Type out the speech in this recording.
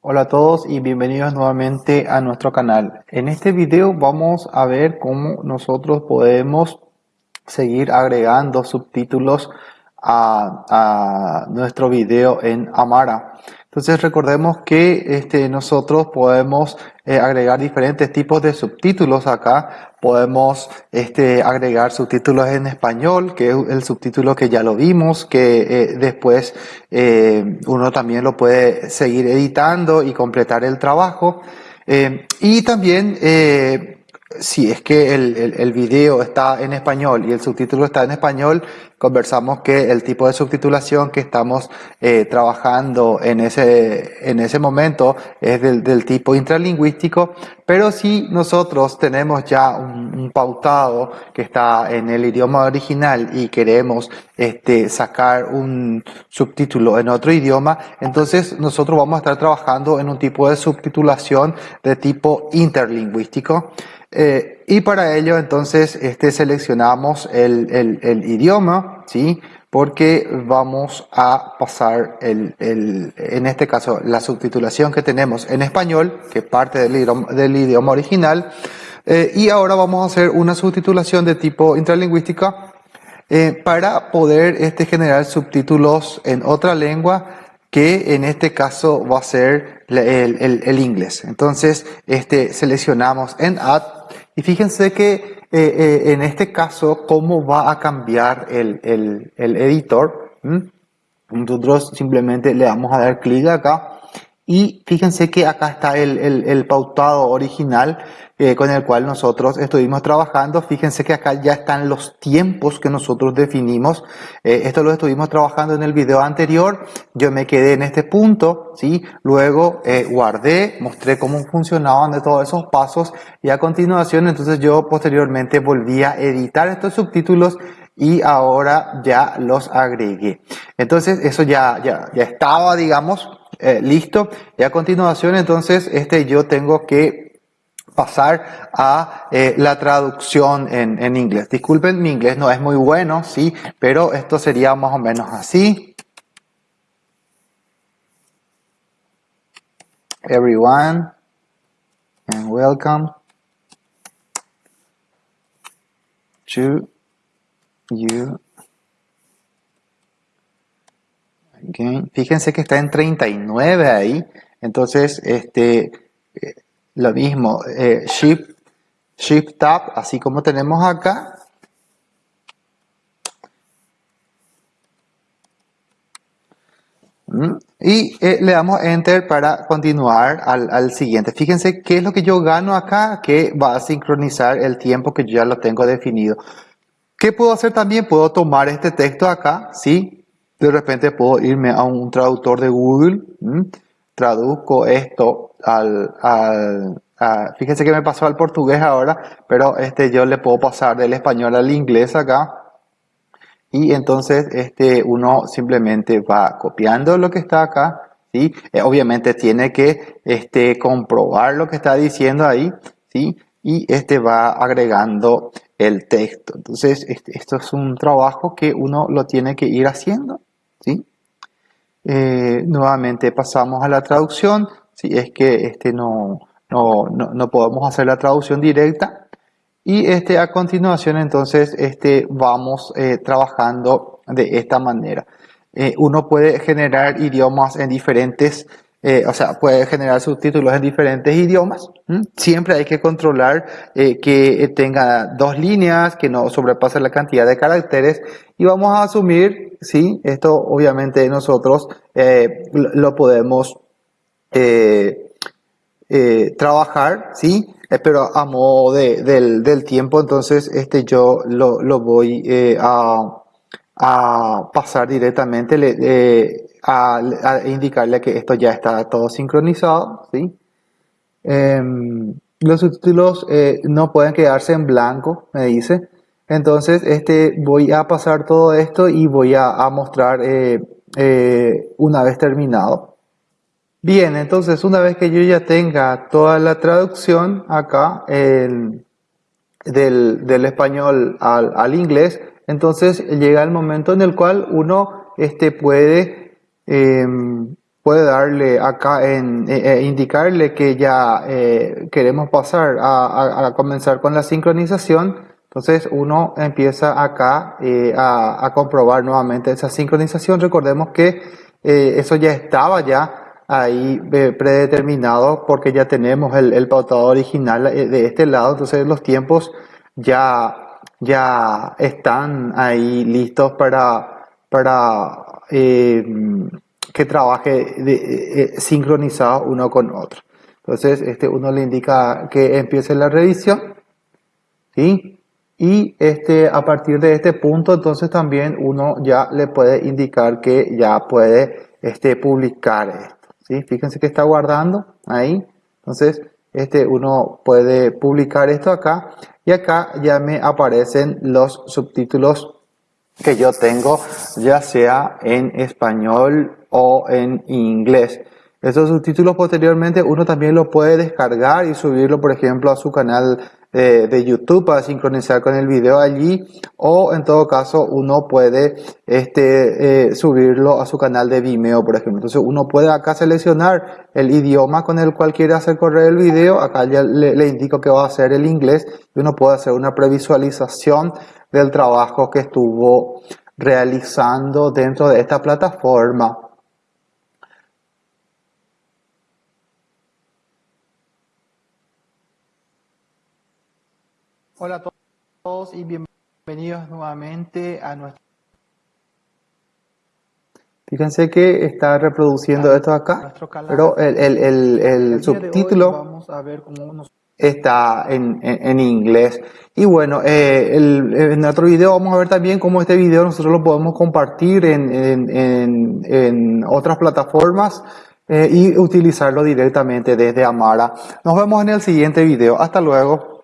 Hola a todos y bienvenidos nuevamente a nuestro canal. En este video vamos a ver cómo nosotros podemos seguir agregando subtítulos a, nuestro video en Amara. Entonces recordemos que este, nosotros podemos eh, agregar diferentes tipos de subtítulos acá. Podemos este, agregar subtítulos en español, que es el subtítulo que ya lo vimos, que eh, después eh, uno también lo puede seguir editando y completar el trabajo. y también si es que el, video está en español y el subtítulo está en español, conversamos que el tipo de subtitulación que estamos eh, trabajando en ese, en ese momento es del, del, tipo intralingüístico, pero si nosotros tenemos ya un, un, pautado que está en el idioma original y queremos este, sacar un subtítulo en otro idioma, entonces nosotros vamos a estar trabajando en un tipo de subtitulación de tipo interlingüístico. Eh, y para ello entonces este, seleccionamos el, el, idioma, ¿sí? porque vamos a pasar el, en este caso la subtitulación que tenemos en español, que parte del idioma, del idioma original, eh, y ahora vamos a hacer una subtitulación de tipo intralingüística eh, para poder este, generar subtítulos en otra lengua que en este caso va a ser el, el, el inglés. Entonces, este, seleccionamos en Add y fíjense que eh, eh, en este caso, cómo va a cambiar el, el, el editor. Nosotros simplemente le vamos a dar clic acá y fíjense que acá está el, el, el pautado original eh, con el cual nosotros estuvimos trabajando. Fíjense que acá ya están los tiempos que nosotros definimos. Eh, esto lo estuvimos trabajando en el video anterior. Yo me quedé en este punto, ¿sí? Luego eh, guardé, mostré cómo funcionaban de todos esos pasos y a continuación entonces yo posteriormente volví a editar estos subtítulos y ahora ya los agregué. Entonces eso ya, ya, ya estaba, digamos, eh, listo. Y a continuación, entonces, este yo tengo que pasar a eh, la traducción en, en, inglés. Disculpen, mi inglés no es muy bueno, sí, pero esto sería más o menos así. Everyone, and welcome to you Fíjense que está en 39 ahí. Entonces, este, eh, lo mismo, eh, Shift, Shift Tab, así como tenemos acá. Mm, y eh, le damos Enter para continuar al, al, siguiente. Fíjense qué es lo que yo gano acá, que va a sincronizar el tiempo que yo ya lo tengo definido. ¿Qué puedo hacer también? Puedo tomar este texto acá, ¿sí? De repente puedo irme a un traductor de Google, traduzco esto al, al fíjense que me pasó al portugués ahora, pero este yo le puedo pasar del español al inglés acá. Y entonces este uno simplemente va copiando lo que está acá, ¿sí? Eh, obviamente tiene que este, comprobar lo que está diciendo ahí, ¿sí? Y este va agregando el texto. Entonces, este, esto es un trabajo que uno lo tiene que ir haciendo. Eh, nuevamente pasamos a la traducción, si es que este no, no, no, podemos hacer la traducción directa. Y este, a continuación entonces este, vamos eh, trabajando de esta manera. Eh, uno puede generar idiomas en diferentes eh, o sea, puede generar subtítulos en diferentes idiomas. Siempre hay que controlar eh, que tenga dos líneas, que no sobrepase la cantidad de caracteres. Y vamos a asumir, sí, esto obviamente nosotros eh, lo podemos trabajar, sí, pero a modo de, del, tiempo, entonces este yo lo voy a, a, pasar directamente. Le, a, indicarle que esto ya está todo sincronizado, ¿sí? Em, los subtítulos eh, no pueden quedarse en blanco, me dice. Entonces, este, voy a pasar todo esto y voy a, mostrar eh, eh, una vez terminado. Bien, entonces una vez que yo ya tenga toda la traducción acá del, del, español al, al, inglés, entonces llega el momento en el cual uno este, puede Em, puede darle acá en eh, eh, indicarle que ya eh, queremos pasar a, comenzar con la sincronización. Entonces uno empieza acá a, a, comprobar nuevamente esa sincronización. Recordemos que eso ya estaba ya ahí predeterminado porque ya tenemos el, el pautado original de este lado. Entonces los tiempos ya, ya están ahí listos para, para que trabaje de, eh, eh, sincronizado uno con otro. Entonces, este, uno le indica que empiece la revisión, ¿sí? Y este, a partir de este punto, entonces también uno ya le puede indicar que ya puede este, publicar esto, ¿sí? Fíjense que está guardando ahí. Entonces, este, uno puede publicar esto acá y acá ya me aparecen los subtítulos que yo tengo, ya sea en español o en inglés. Esos subtítulos posteriormente uno también lo puede descargar y subirlo, por ejemplo, a su canal de, YouTube para sincronizar con el video allí o en todo caso uno puede este, eh, subirlo a su canal de Vimeo, por ejemplo. Entonces uno puede acá seleccionar el idioma con el cual quiere hacer correr el video. Acá ya le, le indico que va a ser el inglés y uno puede hacer una previsualización del trabajo que estuvo realizando dentro de esta plataforma. Hola a todos y bienvenidos nuevamente a nuestro... Fíjense que está reproduciendo esto acá, pero el, el, el, subtítulo está en, en, inglés. Y bueno, eh, en otro video vamos a ver también cómo este video nosotros lo podemos compartir en, en, en otras plataformas eh, y utilizarlo directamente desde Amara. Nos vemos en el siguiente video. Hasta luego.